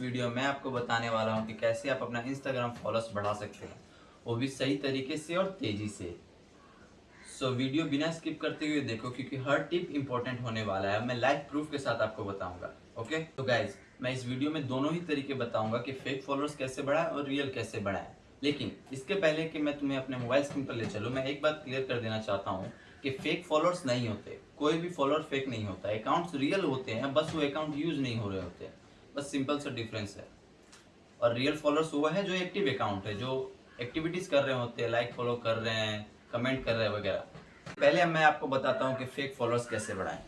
Video में आपको बताने वाला हूँ कि कैसे आप अपना इंस्टाग्राम फॉलोअर्स बढ़ा सकते हैं। वो भी सही तरीके से और तेज़ी से। सो so, वीडियो बिना स्किप करते हुए देखो क्योंकि हर टिप इंपॉर्टेंट होने वाला है। मैं लाइव प्रूफ के साथ आपको बताऊँगा ओके तो गाइज़ मैं इस वीडियो में दोनों ही तरीके बताऊँगा कि फेक फॉलोअर्स कैसे बढ़ाएँ और रियल कैसे बढ़ाएँ। लेकिन इसके पहले कि मैं तुम्हें अपने मोबाइल स्क्रीन पर ले चलूँ मैं एक बात क्लियर कर देना चाहता हूँ कि फेक फॉलोअर्स नहीं होते। कोई भी फॉलोअर फेक नहीं होता। अकाउंट्स रियल होते हैं बस वो अकाउंट यूज़ नहीं हो रहे होते। बस सिंपल सा डिफरेंस है। और रियल फॉलोअर्स वो है जो एक्टिव अकाउंट है, जो एक्टिविटीज़ कर रहे होते हैं लाइक फॉलो कर रहे हैं कमेंट कर रहे हैं वगैरह। पहले मैं आपको बताता हूँ कि फेक फॉलोअर्स कैसे बढ़ाएँ।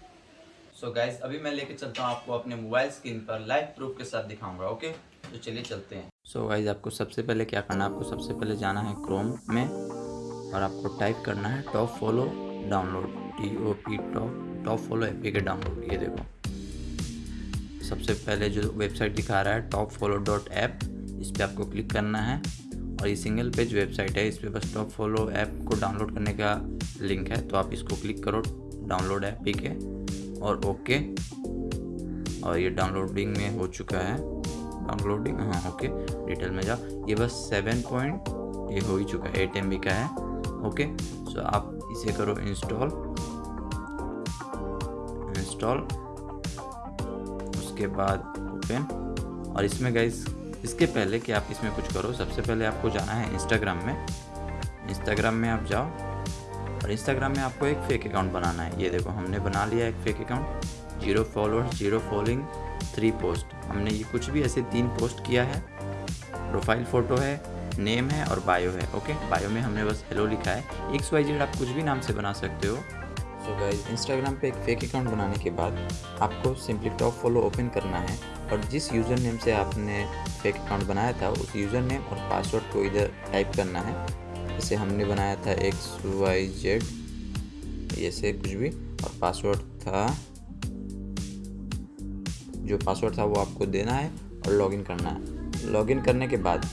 सो so गाइज़ अभी मैं लेके चलता हूँ आपको अपने मोबाइल स्क्रीन पर लाइव प्रूफ के साथ दिखाऊँगा ओके तो चलिए चलते हैं। सो so गाइज़ आपको सबसे पहले क्या करना है? आपको सबसे पहले जाना है क्रोम में और आपको टाइप करना है top follow download T O P top top follow A K download ये देखो। सबसे पहले जो वेबसाइट दिखा रहा है टॉप फॉलो डॉट ऐप इस पर आपको क्लिक करना है। और ये सिंगल पेज वेबसाइट है, इस पर बस टॉप फॉलो ऐप को डाउनलोड करने का लिंक है तो आप इसको क्लिक करो, डाउनलोड ऐप पी के और ओके। और ये डाउनलोडिंग में हो चुका है। डाउनलोडिंग हाँ ओके। डिटेल में जाओ। ये बस सेवन पॉइंट ये हो ही चुका है एट एम का है, ओके? सो आप इसे करो इंस्टॉल इंस्टॉल उसके बाद ओपन और इसमें गाइज़ इसके पहले कि आप इसमें कुछ करो, सबसे पहले आपको जाना है इंस्टाग्राम में। इंस्टाग्राम में आप जाओ। और इंस्टाग्राम में आपको एक फेक अकाउंट बनाना है। ये देखो, हमने बना लिया एक fake account zero followers zero following three post हमने ये कुछ भी ऐसे तीन पोस्ट किया है। प्रोफ़ाइल फ़ोटो है नेम है और बायो है ओके बायो में हमने बस हेलो लिखा है। एक्स वाई जेड आप कुछ भी नाम से बना सकते हो। सो गाइज़ इंस्टाग्राम पे एक फेक अकाउंट बनाने के बाद आपको सिंपली टॉप फॉलो ओपन करना है और जिस यूज़र नेम से आपने फेक अकाउंट बनाया था, उस यूज़र नेम और पासवर्ड को इधर टाइप करना है। जैसे हमने बनाया था एक्स वाई जेड ऐसे कुछ भी और पासवर्ड था, जो पासवर्ड था वो आपको देना है और लॉगिन करना है। लॉगिन करने के बाद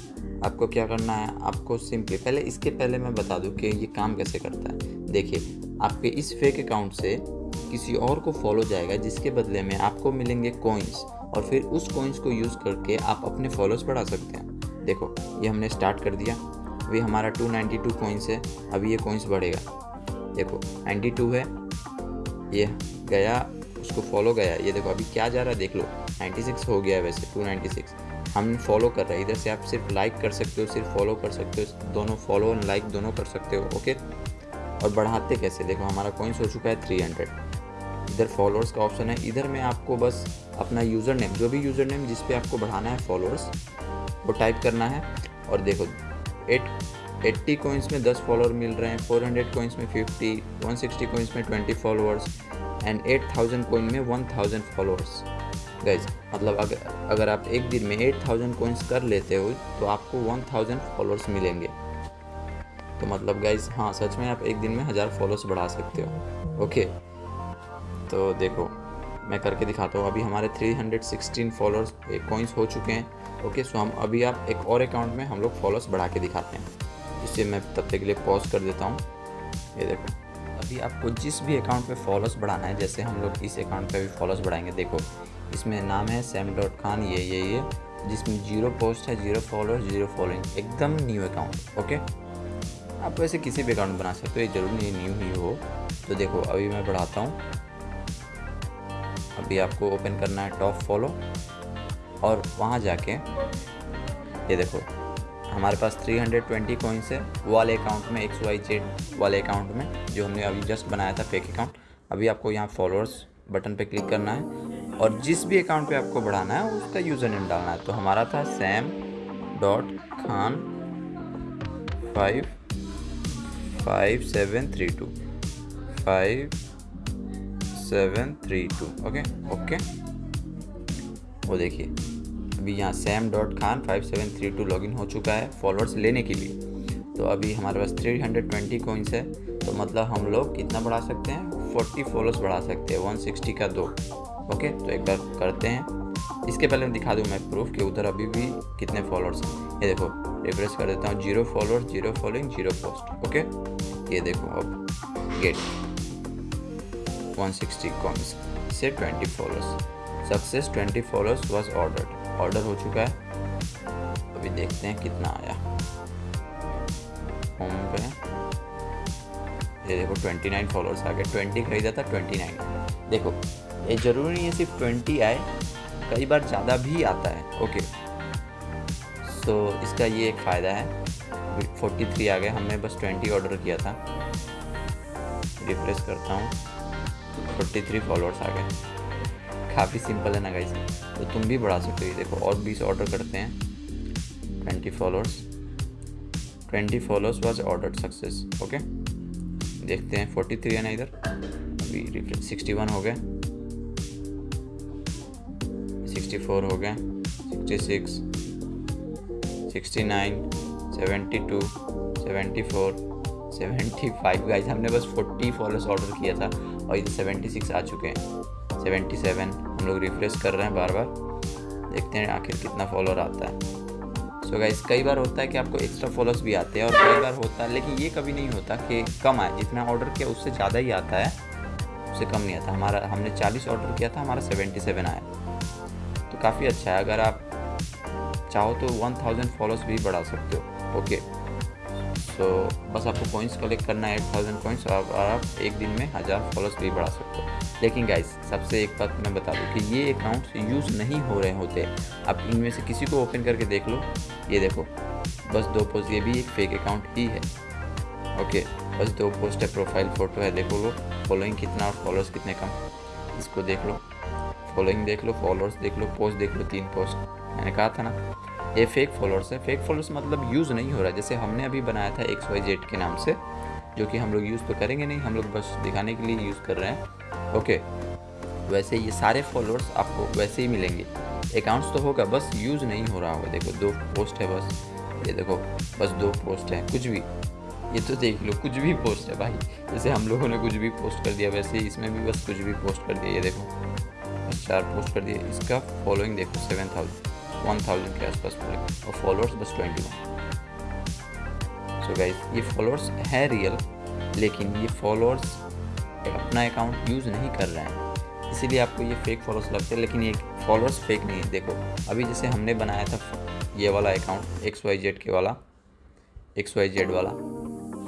आपको क्या करना है? आपको सिंपली पहले, इसके पहले मैं बता दूँ कि ये काम कैसे करता है। देखिए आपके इस फेक अकाउंट से किसी और को फॉलो जाएगा, जिसके बदले में आपको मिलेंगे कॉइन्स और फिर उस कॉइन्स को यूज़ करके आप अपने फॉलोअर्स बढ़ा सकते हैं। देखो, ये हमने स्टार्ट कर दिया। अभी हमारा 292 कॉइन्स है, अभी ये कॉइन्स बढ़ेगा। देखो 92 है, ये गया, उसको फॉलो गया। ये देखो, अभी क्या जा रहा है, देख लो। 96 हो गया वैसे 296 हम फॉलो कर रहे हैं, इधर से आप सिर्फ़ लाइक कर सकते हो, सिर्फ़ फॉलो कर सकते हो, दोनों फॉलो और लाइक दोनों कर सकते हो ओके और बढ़ाते कैसे? देखो, हमारा कॉइन्स हो चुका है थ्री हंड्रेड इधर फॉलोअर्स का ऑप्शन है। इधर में आपको बस अपना यूज़र नेम जो भी यूज़र नेम जिस पे आपको बढ़ाना है फॉलोअर्स वो टाइप करना है। और देखो एट एट्टी कोइंस में दस फॉलोअर मिल रहे हैं फोर हंड्रेड कोइंस में फिफ्टी वन सिक्सटी कोइंस में twenty followers and eight thousand coin में वन थाउज़ेंड फॉलोअर्स गाइज़ मतलब अगर अगर आप एक दिन में एट थाउज़ेंड कोइंस कर लेते हो तो आपको वन थाउज़ेंड फॉलोअर्स मिलेंगे। तो मतलब गाइज़ हाँ सच में आप एक दिन में हज़ार फॉलोअर्स बढ़ा सकते हो। ओके तो देखो, मैं करके दिखाता हूँ। अभी हमारे 316 फॉलोअर्स कॉइंस हो चुके हैं। ओके सो हम अभी आप एक और अकाउंट में हम लोग फॉलोअर्स बढ़ा के दिखाते हैं। जिससे मैं तब तक के लिए पॉज कर देता हूँ। ये देखो, अभी आपको जिस भी अकाउंट पे फॉलोअर्स बढ़ाना है, जैसे हम लोग इस अकाउंट पे भी फॉलोअर्स बढ़ाएँगे। देखो, इसमें नाम है सैम डॉट खान ये ये ये, जिसमें ज़ीरो पोस्ट है ज़ीरो फॉलोअर्स ज़ीरो फॉलोइंग एकदम न्यू अकाउंट ओके आप वैसे किसी भी अकाउंट बना सकते हो, ये ज़रूर नहीं न्यू ही हो। तो देखो, अभी मैं बढ़ाता हूँ। अभी आपको ओपन करना है टॉप फॉलो और वहाँ जाके, ये देखो, हमारे पास 320 हंड्रेड कॉइन्स है वाले अकाउंट में एक्स वाई जेड वाले अकाउंट में, जो हमने अभी जस्ट बनाया था फेक अकाउंट अभी आपको यहाँ फॉलोअर्स बटन पे क्लिक करना है। और जिस भी अकाउंट पे आपको बढ़ाना है, उसका यूज़र नेम डालना है। तो हमारा था Sam dot Khan five five seven three two five seven three two okay okay वो देखिए, अभी यहाँ Sam dot Khan five seven three two login हो चुका है फॉलोअर्स लेने के लिए। तो अभी हमारे पास थ्री हंड्रेड ट्वेंटी कोइंस है तो मतलब हम लोग कितना बढ़ा सकते हैं? फोर्टी फॉलोअर्स बढ़ा सकते हैं वन सिक्सटी का दो। ओके तो एक बार करते हैं। इसके पहले दिखा दूँ मैं प्रूफ कि, उधर अभी भी कितने फॉलोअर्स हैं। ये देखो रिफ्रेश कर देता हूँ zero followers zero following zero post okay ये देखो अब गेट 160 कॉमेंट्स से 20 followers success twenty followers was order order हो चुका है। अभी देखते हैं कितना आया। होम पे। ये देखो 29 फॉलोअर्स आ गए। 20 खरीदा था 29 देखो, ये ज़रूरी नहीं है सिर्फ़ 20 आए, कई बार ज़्यादा भी आता है ओके so, इसका ये एक फ़ायदा है। 43 आ गए हमने बस 20 ऑर्डर किया था। रिफ्रेश करता हूँ। 43 फॉलोअर्स आ गए। काफ़ी सिंपल है ना गाइस तो तुम भी बढ़ा सकते हो। देखो और 20 ऑर्डर करते हैं। 20 followers 20 followers was order success okay देखते हैं 43 है ना इधर? अभी रिफ्रेश 61 हो गए। 64 हो गए। 66 69 72 74 75 गाइस हमने बस 40 फॉलोअर्स ऑर्डर किया था और इधर 76 आ चुके हैं। 77 हम लोग रिफ्रेश कर रहे हैं बार बार। देखते हैं आखिर कितना फॉलोअर आता है। सो so गाइस कई बार होता है कि आपको एक्स्ट्रा फॉलोअर्स भी आते हैं और कई बार होता है, लेकिन ये कभी नहीं होता कि कम आए। जितना ऑर्डर किया उससे ज़्यादा ही आता है, उससे कम नहीं आता। हमारा, हमने 40 ऑर्डर किया था, हमारा 77 आया। तो काफ़ी अच्छा है। अगर आप चाहो तो 1000 फॉलोअर्स भी बढ़ा सकते हो। ओके सो बस आपको पॉइंट्स कलेक्ट करना है एट थाउज़ेंड पॉइंट्स और आप एक दिन में हज़ार फॉलोअर्स भी बढ़ा सकते हो। लेकिन गाइस सबसे एक बात मैं बता दूँ कि ये अकाउंट्स यूज़ नहीं हो रहे होते। आप इनमें से किसी को ओपन करके देख लो। ये देखो, बस दो पोस्ट ये भी एक फेक अकाउंट ही है। ओके बस दो पोस्ट है प्रोफ़ाइल फ़ोटो है, देखो लो फॉलोइंग कितना, और फॉलोअर्स कितने कम। इसको देख लो फॉलोइंग देख लो फॉलोअर्स देख लो पोस्ट देख लो, तीन पोस्ट मैंने कहा था ना, ये फेक फॉलोअर्स है। फेक फॉलोअर्स मतलब यूज़ नहीं हो रहा। जैसे हमने अभी बनाया था एक्स वाई जेड के नाम से, जो कि हम लोग यूज़ तो करेंगे नहीं, हम लोग बस दिखाने के लिए यूज़ कर रहे हैं। ओके वैसे ये सारे फॉलोअर्स आपको वैसे ही मिलेंगे। अकाउंट्स तो होगा, बस यूज़ नहीं हो रहा होगा। देखो, दो पोस्ट है बस। ये देखो, बस दो पोस्ट है, कुछ भी। ये तो देख लो, कुछ भी पोस्ट है भाई। जैसे हम लोगों ने कुछ भी पोस्ट कर दिया, वैसे इसमें भी बस कुछ भी पोस्ट कर दिया। ये देखो, बस चार पोस्ट कर दिए। इसका फॉलोइंग देखो सेवन थाउज़ेंड वन थाउज़ेंड के आसपास फॉलोइंग और फॉलोअर्स बस ट्वेंटी वन सो गाइस ये फॉलोअर्स है रियल लेकिन ये फॉलोअर्स अपना अकाउंट यूज़ नहीं कर रहे हैं। इसीलिए आपको ये फेक फॉलोअर्स लगते हैं, लेकिन ये फॉलोअर्स फेक नहीं है। देखो, अभी जैसे हमने बनाया था ये वाला अकाउंट एक्स वाई जेड के वाला एक्स वाई जेड वाला,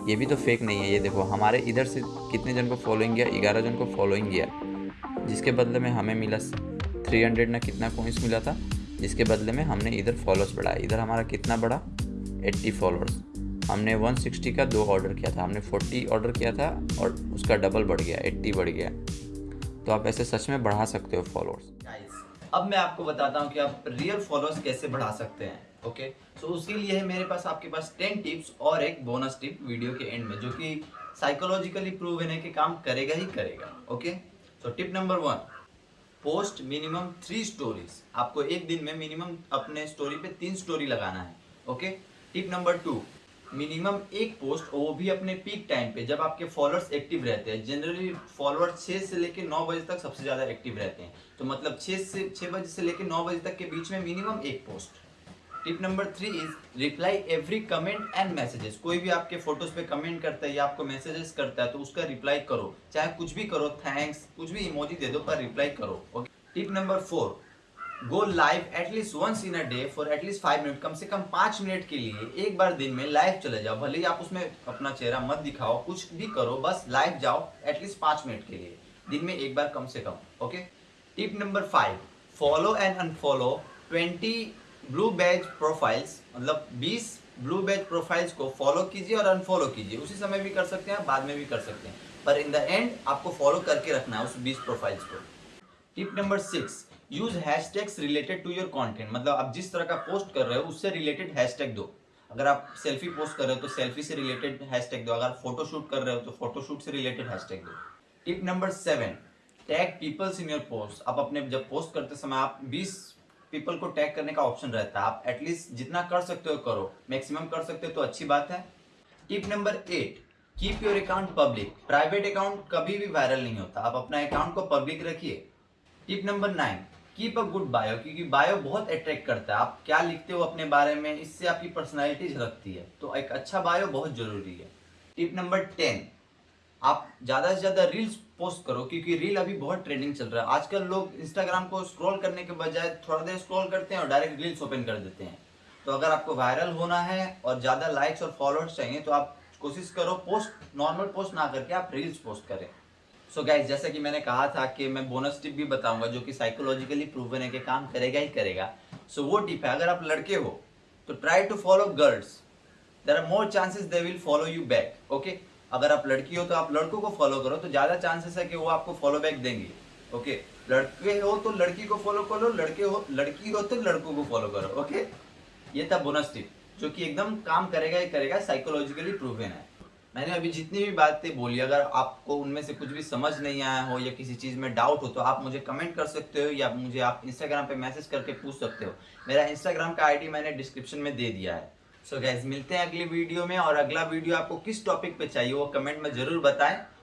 ये भी तो फेक नहीं है। ये देखो, हमारे इधर से कितने जन को फॉलोइंग गया? ग्यारह जन को फॉलोइंग गया। जिसके बदले में हमें मिला थ्री हंड्रेड ना कितना कोइंस मिला था? जिसके बदले में हमने इधर फॉलोअर्स बढ़ाया इधर हमारा कितना बढ़ा? एट्टी फॉलोअर्स हमने 160 का दो ऑर्डर किया था। हमने 40 ऑर्डर किया था और उसका डबल बढ़ गया 80 बढ़ गया। तो आप ऐसे सच में बढ़ा सकते हो फॉलोअर्स अब मैं आपको बताता हूँ कि आप रियल फॉलोअर्स कैसे बढ़ा सकते हैं ओके सो so, उसके लिए है मेरे पास आपके पास टेन टिप्स और एक बोनस टिप वीडियो के एंड में जो कि साइकोलॉजिकली प्रूव है कि काम करेगा ही करेगा okay so tip number one post minimum three stories. आपको एक दिन में मिनिमम अपने स्टोरी पे तीन स्टोरी लगाना है, okay? Tip number two, minimum एक पोस्ट वो भी अपने पीक टाइम पे, जब आपके फॉलोअर्स एक्टिव रहते हैं। जनरली फॉलोअर्स छः से लेकर नौ बजे तक सबसे ज़्यादा एक्टिव रहते हैं। तो मतलब छः से छः बजे से लेकर नौ बजे तक के बीच में मिनिमम एक post. Tip number three is reply every comment and messages. कोई भी आपके फ़ोटोज़ पे कमेंट करता है या आपको मैसेजेस करता है तो उसका रिप्लाई करो। चाहे कुछ भी करो, थैंक्स, कुछ भी इमोजी दे दो, पर रिप्लाई करो okay tip number four, go live at least once in a day for at least five minute. कम से कम पाँच मिनट के लिए एक बार दिन में लाइव चले जाओ। भले ही आप उसमें अपना चेहरा मत दिखाओ, कुछ भी करो, बस लाइव जाओ एटलीस्ट पाँच मिनट के लिए। दिन में एक बार कम से कम okay tip number five, follow and unfollow twenty blue badge profiles मतलब बीस ब्लू बैज प्रोफाइल्स को फॉलो कीजिए और अनफॉलो कीजिए। उसी समय भी कर सकते हैं बाद में भी कर सकते हैं। पर इन द एंड आपको फॉलो करके रखना है उस बीस प्रोफाइल्स को। Tip number six use hashtags related to your content मतलब आप जिस तरह का पोस्ट कर रहे हो, उससे रिलेटेड हैशटैग दो। अगर आप सेल्फी पोस्ट कर रहे हो तो सेल्फी से रिलेटेड हैशटैग दो। अगर फ़ोटो शूट कर रहे हो तो फ़ोटो शूट से रिलेटेड हैशटैग दो। Tip number seven tag peoples in your post आप अपने जब पोस्ट करते समय, आप 20 पीपल को टैग करने का ऑप्शन रहता है। आप एटलीस्ट जितना कर सकते हो करो। मैक्सिमम कर सकते हो तो अच्छी बात है। Tip number eight keep your account public private account कभी भी वायरल नहीं होता। आप अपना अकाउंट को पब्लिक रखिए। Tip number nine keep a good bio क्योंकि बायो बहुत अट्रैक्ट करता है। आप क्या लिखते हो अपने बारे में, इससे आपकी पर्सनैलिटी झलकती है। तो एक अच्छा बायो बहुत ज़रूरी है। टिप नंबर टेन आप ज़्यादा से ज़्यादा रील्स पोस्ट करो, क्योंकि रील अभी बहुत ट्रेंडिंग चल रहा है। आजकल लोग इंस्टाग्राम को स्क्रॉल करने के बजाय थोड़ा देर स्क्रॉल करते हैं और डायरेक्ट रील्स ओपन कर देते हैं। तो अगर आपको वायरल होना है और ज़्यादा लाइक्स और फॉलोअर्स चाहिए तो आप कोशिश करो पोस्ट नॉर्मल पोस्ट ना करके आप रील्स पोस्ट करें। सो so गाइज़ जैसा कि मैंने कहा था कि मैं बोनस टिप भी बताऊँगा, जो कि साइकोलॉजिकली प्रूवन है कि काम करेगा ही करेगा। सो so वो टिप है, अगर आप लड़के हो तो try to follow girls there are more chances they will follow you back okay अगर आप लड़की हो तो आप लड़कों को फॉलो करो तो ज़्यादा चांसेस है कि वो आपको फॉलो बैक देंगे ओके लड़के हो तो लड़की को फॉलो करो लड़के हो, लड़की हो तो लड़कों को फॉलो करो ओके ये था बोनस टिप जो कि एकदम काम करेगा ही करेगा साइकोलॉजिकली प्रूवन है। मैंने अभी जितनी भी बातें बोली, अगर आपको उनमें से कुछ भी समझ नहीं आया हो या किसी चीज़ में डाउट हो तो आप मुझे कमेंट कर सकते हो या मुझे आप इंस्टाग्राम पे मैसेज करके पूछ सकते हो। मेरा इंस्टाग्राम का आईडी मैंने डिस्क्रिप्शन में दे दिया है। सो so गैस मिलते हैं अगली वीडियो में और अगला वीडियो आपको किस टॉपिक पे चाहिए वो कमेंट में ज़रूर बताएँ।